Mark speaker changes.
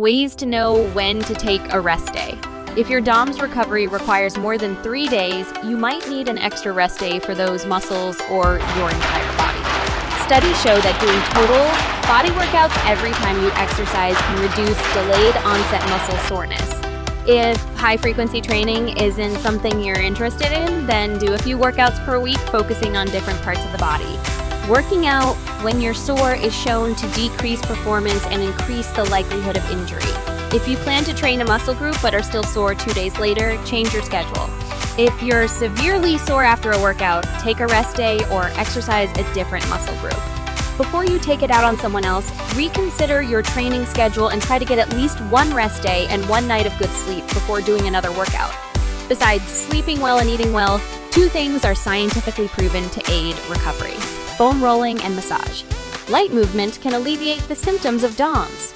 Speaker 1: Ways to know when to take a rest day. If your DOMS recovery requires more than three days, you might need an extra rest day for those muscles or your entire body. Studies show that doing total body workouts every time you exercise can reduce delayed onset muscle soreness. If high frequency training isn't something you're interested in, then do a few workouts per week focusing on different parts of the body. Working out when you're sore is shown to decrease performance and increase the likelihood of injury. If you plan to train a muscle group but are still sore two days later, change your schedule. If you're severely sore after a workout, take a rest day or exercise a different muscle group. Before you take it out on someone else, reconsider your training schedule and try to get at least one rest day and one night of good sleep before doing another workout. Besides sleeping well and eating well, two things are scientifically proven to aid recovery foam rolling and massage. Light movement can alleviate the symptoms of DOMS.